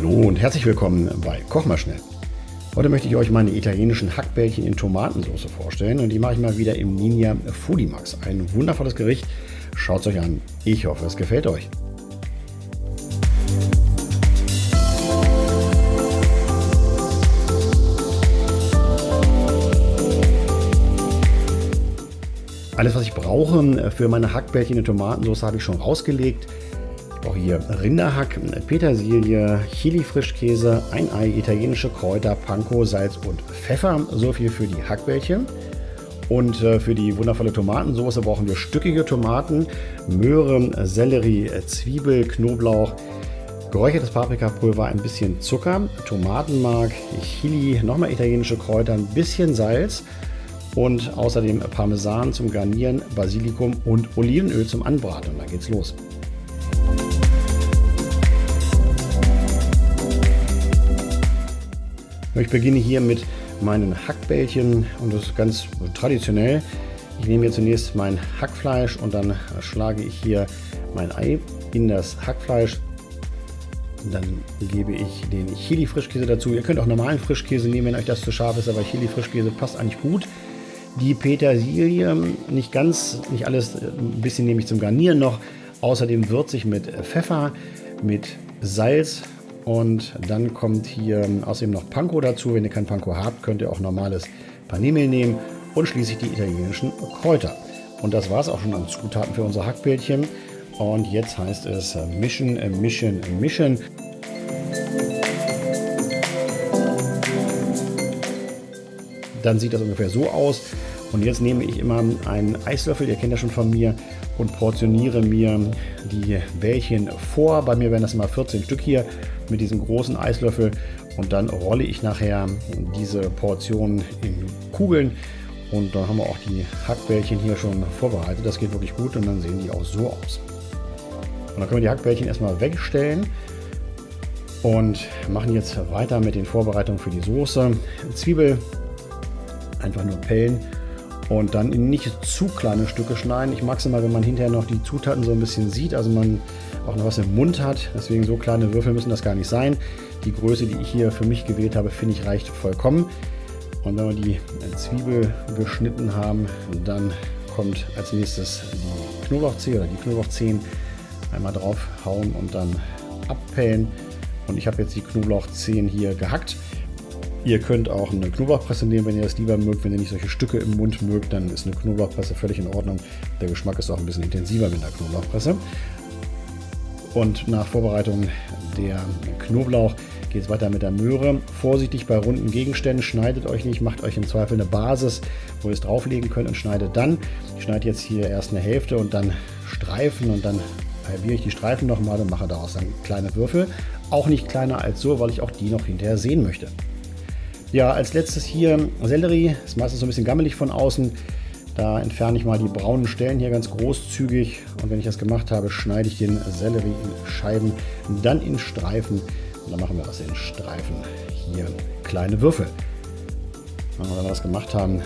Hallo und herzlich willkommen bei Koch mal schnell. Heute möchte ich euch meine italienischen Hackbällchen in Tomatensauce vorstellen und die mache ich mal wieder im Ninja Foodie. Ein wundervolles Gericht. Schaut es euch an. Ich hoffe, es gefällt euch. Alles, was ich brauche für meine Hackbällchen in Tomatensauce, habe ich schon rausgelegt auch hier Rinderhack, Petersilie, Chili-Frischkäse, ein Ei, italienische Kräuter, Panko, Salz und Pfeffer. So viel für die Hackbällchen. Und äh, für die wundervolle Tomatensauce brauchen wir stückige Tomaten, Möhre, Sellerie, Zwiebel, Knoblauch, geräuchertes Paprikapulver, ein bisschen Zucker, Tomatenmark, Chili, nochmal italienische Kräuter, ein bisschen Salz und außerdem Parmesan zum Garnieren, Basilikum und Olivenöl zum Anbraten. Und dann geht's los. Ich beginne hier mit meinen Hackbällchen und das ist ganz traditionell. Ich nehme hier zunächst mein Hackfleisch und dann schlage ich hier mein Ei in das Hackfleisch. Dann gebe ich den Chili-Frischkäse dazu. Ihr könnt auch normalen Frischkäse nehmen, wenn euch das zu scharf ist, aber Chili-Frischkäse passt eigentlich gut. Die Petersilie, nicht ganz, nicht alles, ein bisschen nehme ich zum Garnieren noch. Außerdem würzig mit Pfeffer, mit Salz, und dann kommt hier außerdem noch Panko dazu. Wenn ihr kein Panko habt, könnt ihr auch normales Panemehl nehmen. Und schließlich die italienischen Kräuter. Und das war es auch schon an Zutaten für unser Hackbällchen. Und jetzt heißt es mischen, mischen, mischen. Dann sieht das ungefähr so aus. Und jetzt nehme ich immer einen Eislöffel, ihr kennt das schon von mir, und portioniere mir die Bällchen vor. Bei mir werden das immer 14 Stück hier mit diesem großen Eislöffel und dann rolle ich nachher diese Portionen in Kugeln und dann haben wir auch die Hackbällchen hier schon vorbereitet. Das geht wirklich gut und dann sehen die auch so aus. Und dann können wir die Hackbällchen erstmal wegstellen und machen jetzt weiter mit den Vorbereitungen für die Soße. Zwiebel einfach nur pellen und dann in nicht zu kleine Stücke schneiden. Ich mag es immer, wenn man hinterher noch die Zutaten so ein bisschen sieht, also man auch noch was im Mund hat. Deswegen so kleine Würfel müssen das gar nicht sein. Die Größe, die ich hier für mich gewählt habe, finde ich reicht vollkommen. Und wenn wir die Zwiebel geschnitten haben, dann kommt als nächstes die Knoblauchzehe oder die Knoblauchzehen einmal draufhauen und dann abpellen. Und ich habe jetzt die Knoblauchzehen hier gehackt. Ihr könnt auch eine Knoblauchpresse nehmen, wenn ihr das lieber mögt. Wenn ihr nicht solche Stücke im Mund mögt, dann ist eine Knoblauchpresse völlig in Ordnung. Der Geschmack ist auch ein bisschen intensiver mit der Knoblauchpresse. Und nach Vorbereitung der Knoblauch geht es weiter mit der Möhre. Vorsichtig bei runden Gegenständen, schneidet euch nicht, macht euch im Zweifel eine Basis, wo ihr es drauflegen könnt und schneidet dann. Ich schneide jetzt hier erst eine Hälfte und dann Streifen und dann halbiere ich die Streifen nochmal und mache daraus dann kleine Würfel. Auch nicht kleiner als so, weil ich auch die noch hinterher sehen möchte. Ja, als letztes hier Sellerie. Ist meistens so ein bisschen gammelig von außen. Da entferne ich mal die braunen Stellen hier ganz großzügig. Und wenn ich das gemacht habe, schneide ich den Sellerie in Scheiben, dann in Streifen. Und dann machen wir aus den Streifen hier kleine Würfel. Und wenn wir das gemacht haben,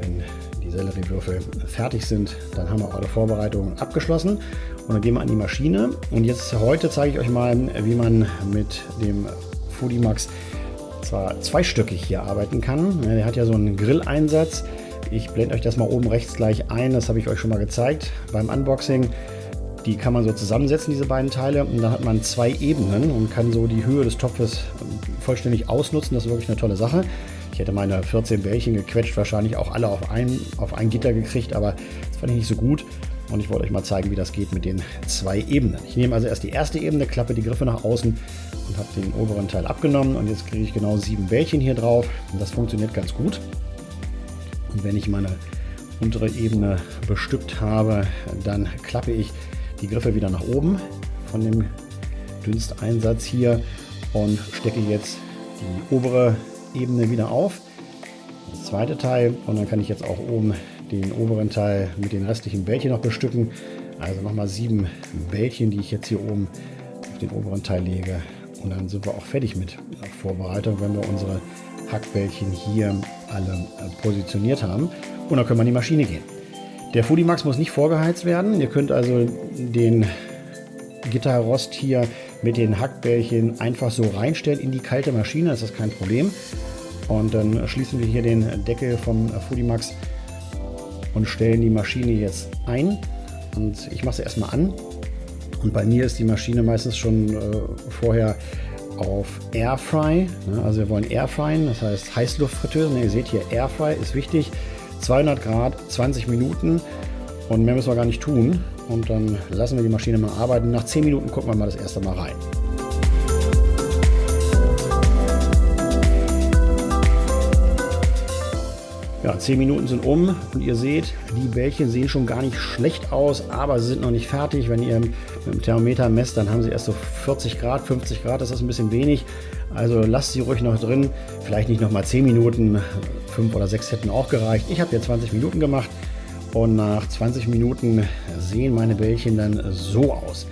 wenn die Selleriewürfel fertig sind, dann haben wir eure Vorbereitungen abgeschlossen. Und dann gehen wir an die Maschine. Und jetzt heute zeige ich euch mal, wie man mit dem Foodie Max zwar zweistöckig hier arbeiten kann. Der hat ja so einen Grilleinsatz. Ich blende euch das mal oben rechts gleich ein. Das habe ich euch schon mal gezeigt beim Unboxing. Die kann man so zusammensetzen, diese beiden Teile. Und dann hat man zwei Ebenen und kann so die Höhe des Topfes vollständig ausnutzen. Das ist wirklich eine tolle Sache. Ich hätte meine 14 Bällchen gequetscht, wahrscheinlich auch alle auf ein, auf ein Gitter gekriegt, aber das fand ich nicht so gut. Und ich wollte euch mal zeigen, wie das geht mit den zwei Ebenen. Ich nehme also erst die erste Ebene, klappe die Griffe nach außen und habe den oberen Teil abgenommen. Und jetzt kriege ich genau sieben Bällchen hier drauf. Und das funktioniert ganz gut. Und wenn ich meine untere Ebene bestückt habe, dann klappe ich die Griffe wieder nach oben von dem Dünsteinsatz hier und stecke jetzt die obere Ebene wieder auf. Das zweite Teil und dann kann ich jetzt auch oben den oberen Teil mit den restlichen Bällchen noch bestücken. Also nochmal sieben Bällchen, die ich jetzt hier oben auf den oberen Teil lege. Und dann sind wir auch fertig mit der Vorbereitung, wenn wir unsere Hackbällchen hier alle äh, positioniert haben. Und dann können wir in die Maschine gehen. Der Max muss nicht vorgeheizt werden. Ihr könnt also den Gitterrost hier mit den Hackbällchen einfach so reinstellen in die kalte Maschine, das ist kein Problem. Und dann schließen wir hier den Deckel vom Foodimax und stellen die Maschine jetzt ein. Und ich mache sie erstmal an. Und bei mir ist die Maschine meistens schon äh, vorher auf Airfry. Ne? Also wir wollen Airfryen, das heißt Heißluftfritteuse. Ne, ihr seht hier, Airfry ist wichtig. 200 Grad, 20 Minuten und mehr müssen wir gar nicht tun. Und dann lassen wir die Maschine mal arbeiten. Nach 10 Minuten gucken wir mal das erste Mal rein. Ja, 10 Minuten sind um und ihr seht, die Bällchen sehen schon gar nicht schlecht aus, aber sie sind noch nicht fertig. Wenn ihr mit dem Thermometer messt, dann haben sie erst so 40 Grad, 50 Grad, das ist ein bisschen wenig. Also lasst sie ruhig noch drin, vielleicht nicht noch mal 10 Minuten, 5 oder 6 hätten auch gereicht. Ich habe hier 20 Minuten gemacht und nach 20 Minuten sehen meine Bällchen dann so aus.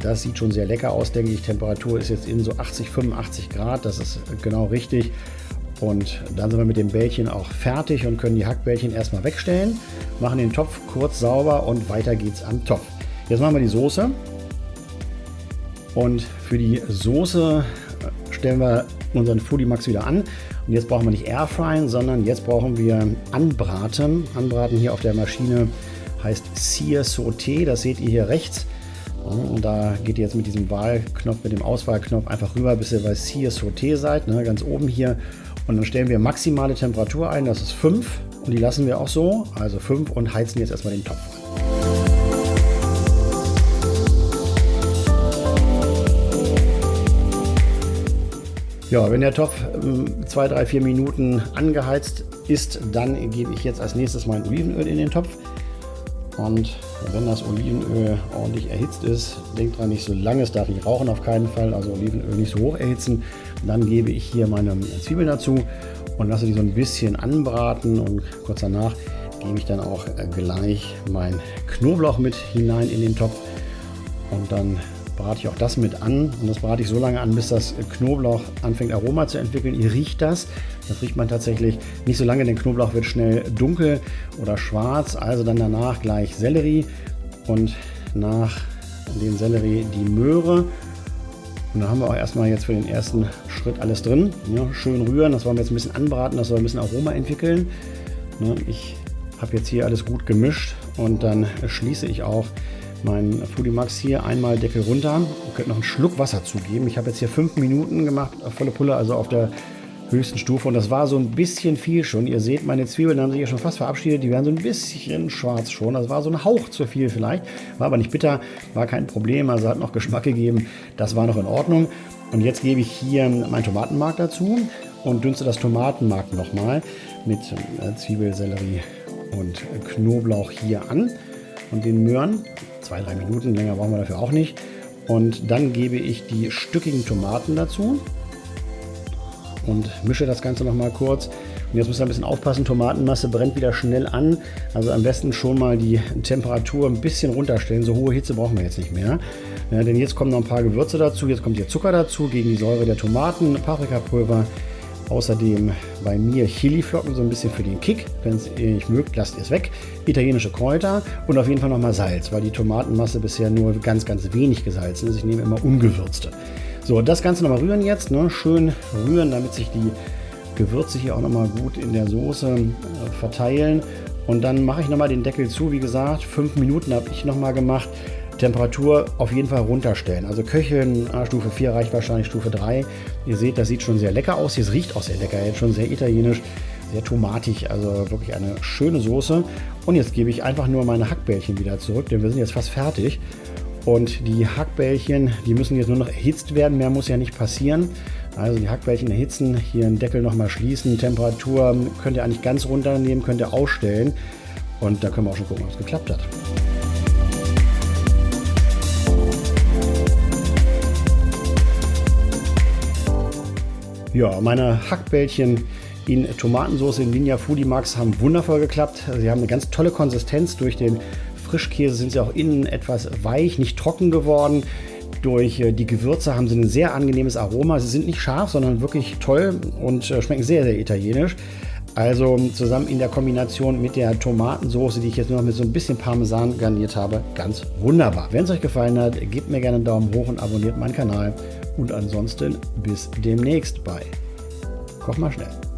Das sieht schon sehr lecker aus, denke ich. Temperatur ist jetzt in so 80, 85 Grad, das ist genau richtig. Und dann sind wir mit dem Bällchen auch fertig und können die Hackbällchen erstmal wegstellen, machen den Topf kurz sauber und weiter geht's am Topf. Jetzt machen wir die Soße. Und für die Soße äh, stellen wir unseren Foodie Max wieder an. Und jetzt brauchen wir nicht Airfryen, sondern jetzt brauchen wir Anbraten. Anbraten hier auf der Maschine heißt Sear Sauté. Das seht ihr hier rechts. Und da geht ihr jetzt mit diesem Wahlknopf, mit dem Auswahlknopf einfach rüber, bis ihr bei Sear Sauté seid, ne, ganz oben hier. Und dann stellen wir maximale Temperatur ein, das ist 5 und die lassen wir auch so, also 5 und heizen jetzt erstmal den Topf an. Ja, wenn der Topf 2, 3, 4 Minuten angeheizt ist, dann gebe ich jetzt als nächstes mein Olivenöl in den Topf. Und wenn das Olivenöl ordentlich erhitzt ist, denkt dran, nicht so lange, es darf nicht rauchen auf keinen Fall, also Olivenöl nicht so hoch erhitzen. Dann gebe ich hier meine Zwiebeln dazu und lasse die so ein bisschen anbraten und kurz danach gebe ich dann auch gleich mein Knoblauch mit hinein in den Topf und dann brate ich auch das mit an und das brate ich so lange an, bis das Knoblauch anfängt Aroma zu entwickeln. Ihr riecht das, das riecht man tatsächlich nicht so lange, denn Knoblauch wird schnell dunkel oder schwarz. Also dann danach gleich Sellerie und nach dem Sellerie die Möhre. Und dann haben wir auch erstmal jetzt für den ersten Schritt alles drin. Ja, schön rühren, das wollen wir jetzt ein bisschen anbraten, das soll ein bisschen Aroma entwickeln. Ja, ich habe jetzt hier alles gut gemischt und dann schließe ich auch mein Foodie Max hier einmal Deckel runter. Ihr könnt noch einen Schluck Wasser zugeben. Ich habe jetzt hier fünf Minuten gemacht, volle Pulle, also auf der höchsten Stufe. Und das war so ein bisschen viel schon. Ihr seht, meine Zwiebeln haben sich ja schon fast verabschiedet. Die werden so ein bisschen schwarz schon. Das war so ein Hauch zu viel vielleicht. War aber nicht bitter, war kein Problem. Also hat noch Geschmack gegeben. Das war noch in Ordnung. Und jetzt gebe ich hier mein Tomatenmark dazu und dünste das Tomatenmark nochmal mit äh, Zwiebel, Sellerie und Knoblauch hier an. Und den Möhren, zwei, drei Minuten, länger brauchen wir dafür auch nicht. Und dann gebe ich die stückigen Tomaten dazu und mische das Ganze noch mal kurz. Und jetzt müsst ihr ein bisschen aufpassen, Tomatenmasse brennt wieder schnell an. Also am besten schon mal die Temperatur ein bisschen runterstellen. So hohe Hitze brauchen wir jetzt nicht mehr. Ja, denn jetzt kommen noch ein paar Gewürze dazu. Jetzt kommt hier Zucker dazu gegen die Säure der Tomaten, Paprikapulver. Außerdem bei mir Chiliflocken, so ein bisschen für den Kick. Wenn es ihr nicht mögt, lasst ihr es weg. Italienische Kräuter und auf jeden Fall nochmal Salz, weil die Tomatenmasse bisher nur ganz, ganz wenig gesalzen ist. Ich nehme immer ungewürzte. So, das Ganze nochmal rühren jetzt. Ne? Schön rühren, damit sich die Gewürze hier auch nochmal gut in der Soße äh, verteilen. Und dann mache ich nochmal den Deckel zu. Wie gesagt, fünf Minuten habe ich nochmal gemacht. Temperatur auf jeden Fall runterstellen. Also köcheln, ah, Stufe 4 reicht wahrscheinlich Stufe 3. Ihr seht, das sieht schon sehr lecker aus. Es riecht auch sehr lecker, jetzt schon sehr italienisch, sehr tomatig. Also wirklich eine schöne Soße. Und jetzt gebe ich einfach nur meine Hackbällchen wieder zurück, denn wir sind jetzt fast fertig. Und die Hackbällchen, die müssen jetzt nur noch erhitzt werden. Mehr muss ja nicht passieren. Also die Hackbällchen erhitzen, hier den Deckel nochmal schließen. Temperatur könnt ihr eigentlich ganz runternehmen, könnt ihr ausstellen. Und da können wir auch schon gucken, ob es geklappt hat. Ja, meine Hackbällchen in Tomatensauce in Ninja Foodie Max haben wundervoll geklappt. Sie haben eine ganz tolle Konsistenz durch den Frischkäse sind sie auch innen etwas weich, nicht trocken geworden. Durch äh, die Gewürze haben sie ein sehr angenehmes Aroma. Sie sind nicht scharf, sondern wirklich toll und äh, schmecken sehr, sehr italienisch. Also zusammen in der Kombination mit der Tomatensauce, die ich jetzt nur noch mit so ein bisschen Parmesan garniert habe, ganz wunderbar. Wenn es euch gefallen hat, gebt mir gerne einen Daumen hoch und abonniert meinen Kanal. Und ansonsten bis demnächst bei Koch mal schnell.